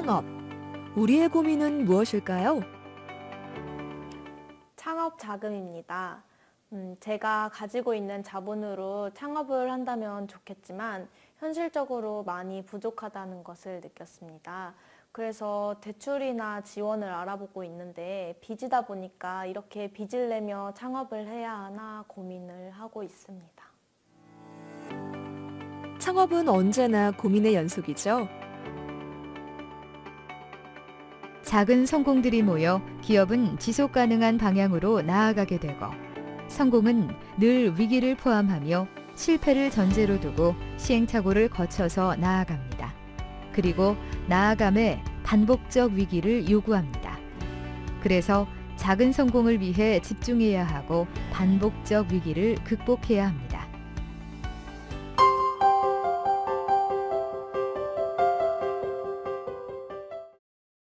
창업. 우리의 고민은 무엇일까요? 창업 자금입니다. 음, 제가 가지고 있는 자본으로 창업을 한다면 좋겠지만 현실적으로 많이 부족하다는 것을 느꼈습니다. 그래서 대출이나 지원을 알아보고 있는데 빚이다 보니까 이렇게 빚을 내며 창업을 해야 하나 고민을 하고 있습니다. 창업은 언제나 고민의 연속이죠. 작은 성공들이 모여 기업은 지속 가능한 방향으로 나아가게 되고 성공은 늘 위기를 포함하며 실패를 전제로 두고 시행착오를 거쳐서 나아갑니다. 그리고 나아감에 반복적 위기를 요구합니다. 그래서 작은 성공을 위해 집중해야 하고 반복적 위기를 극복해야 합니다.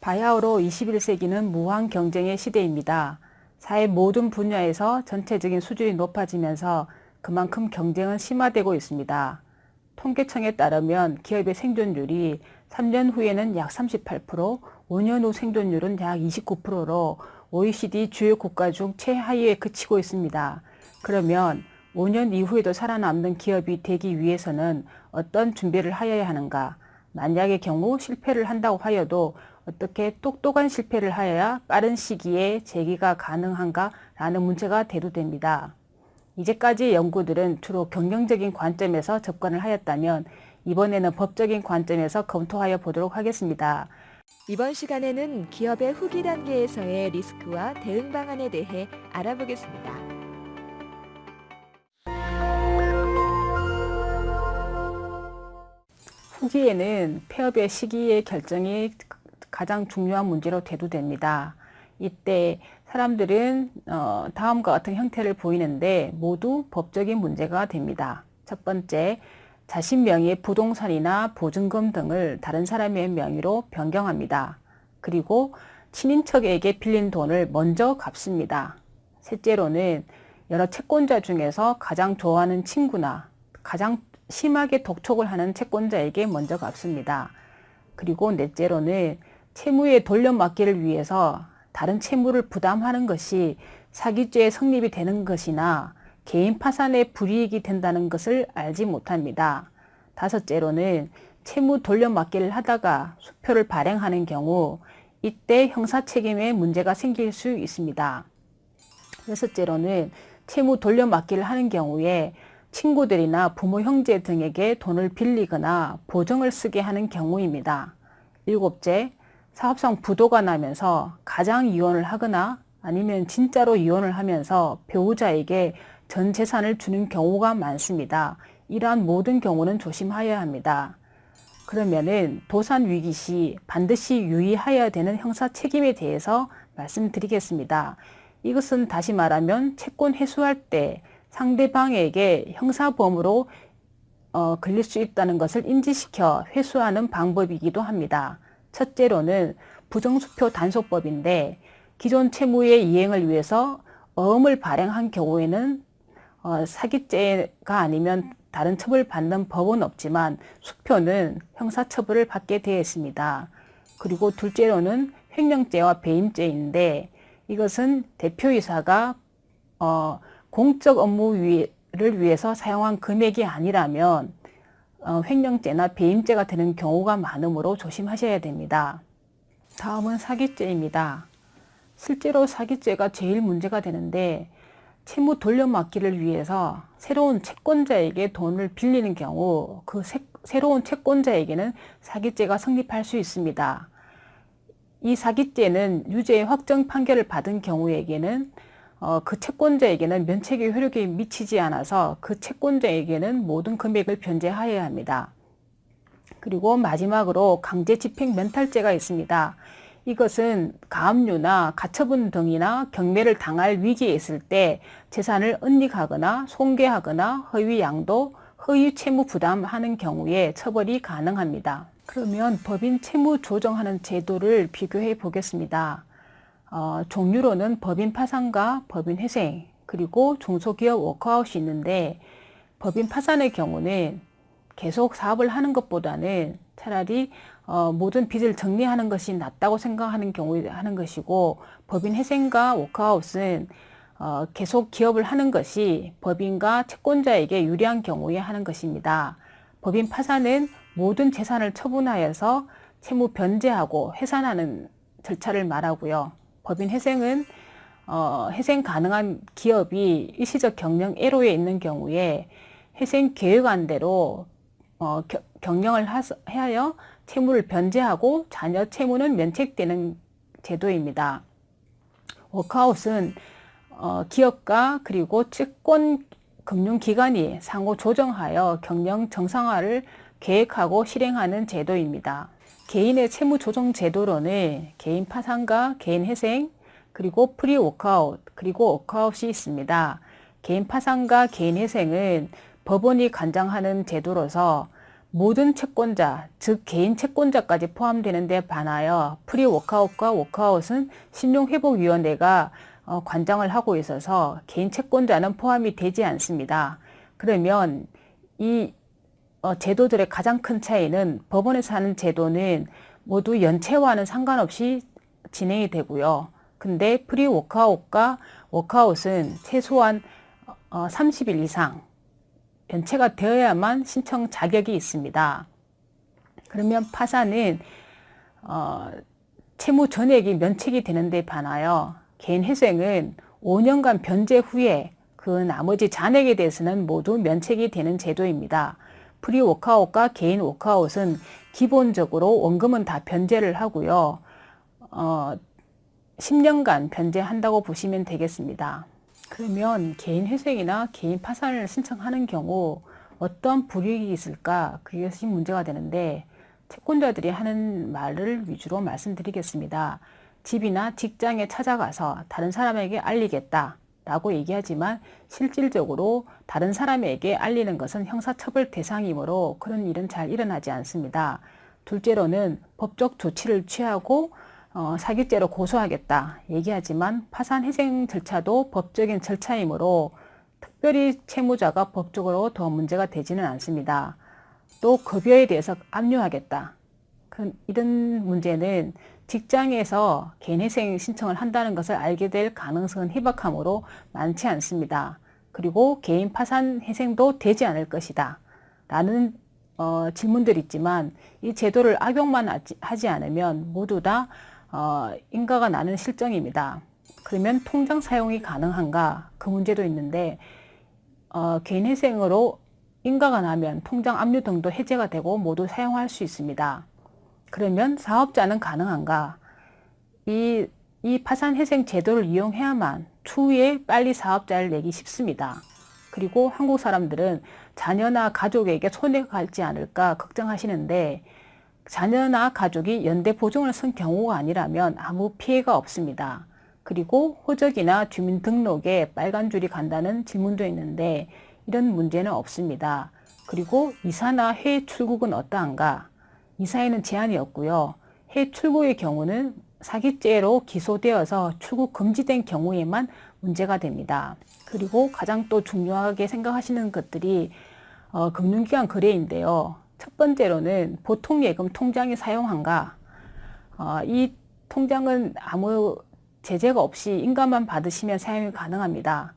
바야흐로 21세기는 무한 경쟁의 시대입니다. 사회 모든 분야에서 전체적인 수준이 높아지면서 그만큼 경쟁은 심화되고 있습니다. 통계청에 따르면 기업의 생존율이 3년 후에는 약 38%, 5년 후 생존율은 약 29%로 OECD 주요 국가 중 최하위에 그치고 있습니다. 그러면 5년 이후에도 살아남는 기업이 되기 위해서는 어떤 준비를 하여야 하는가? 만약의 경우 실패를 한다고 하여도 어떻게 똑똑한 실패를 하여야 빠른 시기에 재기가 가능한가? 라는 문제가 대두됩니다. 이제까지 연구들은 주로 경영적인 관점에서 접근을 하였다면 이번에는 법적인 관점에서 검토하여 보도록 하겠습니다. 이번 시간에는 기업의 후기 단계에서의 리스크와 대응 방안에 대해 알아보겠습니다. 후기에는 폐업의 시기의 결정이 가장 중요한 문제로 대두됩니다. 이때 사람들은 어, 다음과 같은 형태를 보이는데 모두 법적인 문제가 됩니다. 첫 번째, 자신 명의의 부동산이나 보증금 등을 다른 사람의 명의로 변경합니다. 그리고 친인척에게 빌린 돈을 먼저 갚습니다. 셋째로는 여러 채권자 중에서 가장 좋아하는 친구나 가장 심하게 독촉을 하는 채권자에게 먼저 갚습니다. 그리고 넷째로는 채무의 돌려막기를 위해서 다른 채무를 부담하는 것이 사기죄의 성립이 되는 것이나 개인 파산의 불이익이 된다는 것을 알지 못합니다. 다섯째로는 채무 돌려막기를 하다가 수표를 발행하는 경우 이때 형사책임에 문제가 생길 수 있습니다. 여섯째로는 채무 돌려막기를 하는 경우에 친구들이나 부모 형제 등에게 돈을 빌리거나 보증을 쓰게 하는 경우입니다. 일곱째, 사업상 부도가 나면서 가장 이혼을 하거나 아니면 진짜로 이혼을 하면서 배우자에게 전 재산을 주는 경우가 많습니다. 이러한 모든 경우는 조심하여야 합니다. 그러면은 도산 위기 시 반드시 유의하여야 되는 형사 책임에 대해서 말씀드리겠습니다. 이것은 다시 말하면 채권 회수할 때 상대방에게 형사범으로 어, 걸릴 수 있다는 것을 인지시켜 회수하는 방법이기도 합니다. 첫째로는 부정수표 단속법인데 기존 채무의 이행을 위해서 어음을 발행한 경우에는 어, 사기죄가 아니면 다른 처벌 받는 법은 없지만 수표는 형사처벌을 받게 되어 있습니다. 그리고 둘째로는 횡령죄와 배임죄인데 이것은 대표이사가 어, 공적 업무를 위해서 사용한 금액이 아니라면 어, 횡령죄나 배임죄가 되는 경우가 많으므로 조심하셔야 됩니다. 다음은 사기죄입니다. 실제로 사기죄가 제일 문제가 되는데 채무 돌려막기를 위해서 새로운 채권자에게 돈을 빌리는 경우 그 새, 새로운 채권자에게는 사기죄가 성립할 수 있습니다. 이 사기죄는 유죄의 확정 판결을 받은 경우에게는 어, 그 채권자에게는 면책의 효력이 미치지 않아서 그 채권자에게는 모든 금액을 변제하여야 합니다. 그리고 마지막으로 강제집행 멘탈죄가 있습니다. 이것은 가압류나 가처분 등이나 경매를 당할 위기에 있을 때 재산을 은닉하거나 손괴하거나 허위 양도, 허위 채무 부담하는 경우에 처벌이 가능합니다. 그러면 법인 채무 조정하는 제도를 비교해 보겠습니다. 어, 종류로는 법인 파산과 법인 회생 그리고 중소기업 워크아웃이 있는데 법인 파산의 경우는 계속 사업을 하는 것보다는 차라리 어, 모든 빚을 정리하는 것이 낫다고 생각하는 경우에 하는 것이고 법인 회생과 워크아웃은 어, 계속 기업을 하는 것이 법인과 채권자에게 유리한 경우에 하는 것입니다. 법인 파산은 모든 재산을 처분하여서 채무 변제하고 회산하는 절차를 말하고요. 법인 회생은 어, 회생 가능한 기업이 일시적 경영 애로에 있는 경우에 회생 계획안대로 어, 겨, 경영을 하서, 하여 채무를 변제하고 자녀 채무는 면책되는 제도입니다. 워크아웃은 어, 기업과 그리고 채권 금융기관이 상호 조정하여 경영 정상화를 계획하고 실행하는 제도입니다. 개인의 채무 조정 제도로는 개인 파산과 개인 회생, 그리고 프리 워크아웃, 그리고 워크아웃이 있습니다. 개인 파산과 개인 회생은 법원이 관장하는 제도로서 모든 채권자, 즉 개인 채권자까지 포함되는 데 반하여 프리 워크아웃과 워크아웃은 신용회복위원회가 어, 관장을 하고 있어서 개인 채권자는 포함이 되지 않습니다. 그러면 이 어, 제도들의 가장 큰 차이는 법원에서 하는 제도는 모두 연체와는 상관없이 진행이 되고요. 근데 프리 워크아웃과 워크아웃은 최소한 어, 30일 이상 연체가 되어야만 신청 자격이 있습니다. 그러면 파산은 어, 채무 전액이 면책이 되는 데 반하여 개인 회생은 5년간 변제 후에 그 나머지 잔액에 대해서는 모두 면책이 되는 제도입니다. 프리 워크아웃과 개인 워크아웃은 기본적으로 원금은 다 변제를 하고요. 어, 10년간 변제한다고 보시면 되겠습니다. 그러면 개인 회생이나 개인 파산을 신청하는 경우 어떤 불이익이 있을까? 그것이 문제가 되는데 채권자들이 하는 말을 위주로 말씀드리겠습니다. 집이나 직장에 찾아가서 다른 사람에게 알리겠다 라고 얘기하지만 실질적으로 다른 사람에게 알리는 것은 형사처벌 대상이므로 그런 일은 잘 일어나지 않습니다. 둘째로는 법적 조치를 취하고 어, 사기죄로 고소하겠다 얘기하지만 파산회생 절차도 법적인 절차이므로 특별히 채무자가 법적으로 더 문제가 되지는 않습니다. 또 급여에 대해서 압류하겠다. 그, 이런 문제는 직장에서 개인회생 신청을 한다는 것을 알게 될 가능성은 희박하므로 많지 않습니다. 그리고 개인 파산 회생도 되지 않을 것이다. 라는 어, 질문들이 있지만 이 제도를 악용만 하지 않으면 모두 다 어, 인가가 나는 실정입니다. 그러면 통장 사용이 가능한가? 그 문제도 있는데 어, 개인회생으로 인가가 나면 통장 압류 등도 해제가 되고 모두 사용할 수 있습니다. 그러면 사업자는 가능한가? 이, 이 파산회생 제도를 이용해야만 추후에 빨리 사업자를 내기 쉽습니다. 그리고 한국 사람들은 자녀나 가족에게 손해가 갈지 않을까 걱정하시는데 자녀나 가족이 연대 보증을 쓴 경우가 아니라면 아무 피해가 없습니다. 그리고 호적이나 주민등록에 빨간 줄이 간다는 질문도 있는데 이런 문제는 없습니다. 그리고 이사나 해외 출국은 어떠한가? 이사에는 제한이 없고요. 해외 출국의 경우는 사기죄로 기소되어서 출국 금지된 경우에만 문제가 됩니다. 그리고 가장 또 중요하게 생각하시는 것들이 어, 금융기관 거래인데요. 첫 번째로는 보통 예금 통장이 사용한가? 어, 이 통장은 아무 제재가 없이 인감만 받으시면 사용이 가능합니다.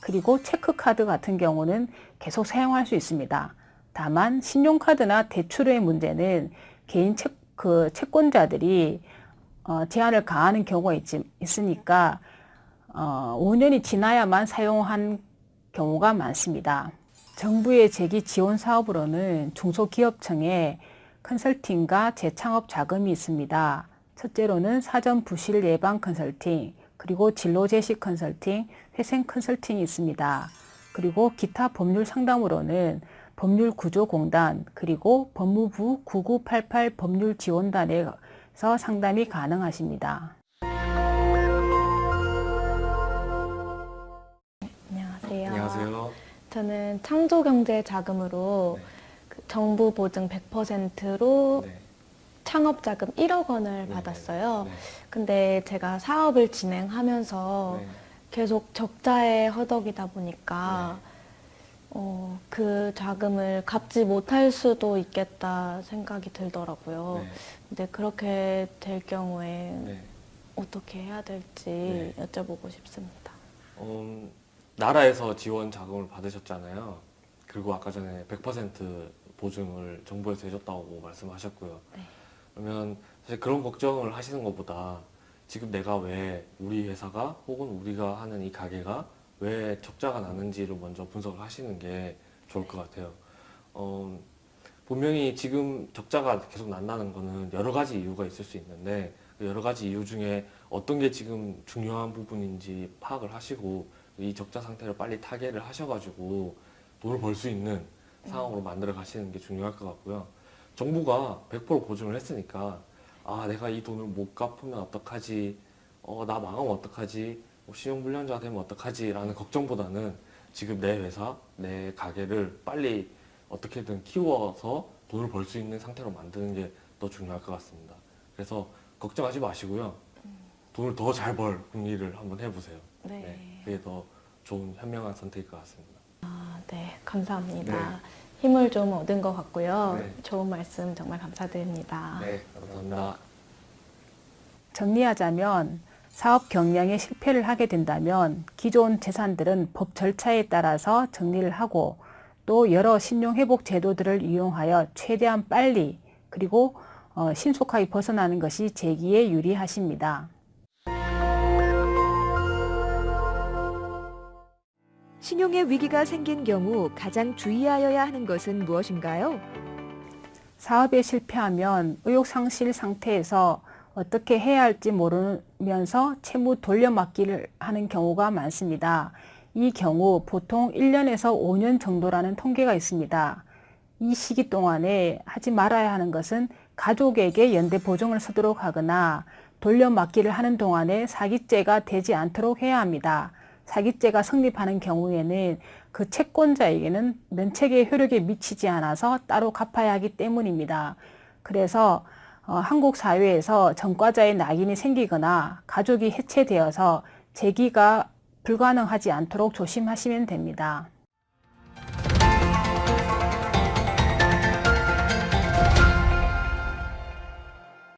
그리고 체크카드 같은 경우는 계속 사용할 수 있습니다. 다만 신용카드나 대출의 문제는 개인 채, 그 채권자들이 어, 제한을 가하는 경우가 있, 있으니까 어, 5년이 지나야만 사용한 경우가 많습니다. 정부의 재기 지원 사업으로는 중소기업청에 컨설팅과 재창업 자금이 있습니다. 첫째로는 사전 부실 예방 컨설팅, 그리고 진로 제시 컨설팅, 회생 컨설팅이 있습니다. 그리고 기타 법률 상담으로는 법률구조공단, 그리고 법무부 9988 법률지원단에서 상담이 가능하십니다. 안녕하세요. 안녕하세요. 저는 창조경제 자금으로 네. 그 정부 보증 100%로 네. 창업 자금 1억 원을 네. 받았어요. 네. 근데 제가 사업을 진행하면서 네. 계속 적자에 허덕이다 보니까 어, 그 자금을 갚지 못할 수도 있겠다 생각이 들더라고요. 네. 근데 그렇게 될 경우에 네. 어떻게 해야 될지 네. 여쭤보고 싶습니다. 음, 나라에서 지원 자금을 받으셨잖아요. 그리고 아까 전에 100% 보증을 정부에서 해줬다고 말씀하셨고요. 네. 그러면 사실 그런 걱정을 하시는 것보다 지금 내가 왜 우리 회사가 혹은 우리가 하는 이 가게가 왜 적자가 나는지를 먼저 분석을 하시는 게 좋을 것 같아요. 어, 분명히 지금 적자가 계속 난다는 거는 여러 가지 이유가 있을 수 있는데 그 여러 가지 이유 중에 어떤 게 지금 중요한 부분인지 파악을 하시고 이 적자 상태를 빨리 타개를 하셔가지고 돈을 벌 수 있는 상황으로 만들어 가시는 게 중요할 것 같고요. 정부가 100% 보증을 했으니까 아 내가 이 돈을 못 갚으면 어떡하지 어 나 망하면 어떡하지 뭐 신용불량자 되면 어떡하지 라는 걱정보다는 지금 내 회사 내 가게를 빨리 어떻게든 키워서 돈을 벌 수 있는 상태로 만드는 게 더 중요할 것 같습니다. 그래서 걱정하지 마시고요. 돈을 더 잘 벌 궁리를 한번 해보세요. 네. 네, 그게 더 좋은 현명한 선택일 것 같습니다. 아, 네, 감사합니다. 네. 힘을 좀 얻은 것 같고요. 네. 좋은 말씀 정말 감사드립니다. 네, 감사합니다. 정리하자면 사업 경영에 실패를 하게 된다면 기존 재산들은 법 절차에 따라서 정리를 하고 또 여러 신용회복 제도들을 이용하여 최대한 빨리 그리고 어, 신속하게 벗어나는 것이 재기에 유리하십니다. 신용의 위기가 생긴 경우 가장 주의하여야 하는 것은 무엇인가요? 사업에 실패하면 의욕 상실 상태에서 어떻게 해야 할지 모르면서 채무 돌려막기를 하는 경우가 많습니다. 이 경우 보통 1년에서 5년 정도라는 통계가 있습니다. 이 시기 동안에 하지 말아야 하는 것은 가족에게 연대 보증을 서도록 하거나 돌려막기를 하는 동안에 사기죄가 되지 않도록 해야 합니다. 사기죄가 성립하는 경우에는 그 채권자에게는 면책의 효력에 미치지 않아서 따로 갚아야 하기 때문입니다. 그래서 어, 어, 한국 사회에서 전과자의 낙인이 생기거나 가족이 해체되어서 재기가 불가능하지 않도록 조심하시면 됩니다.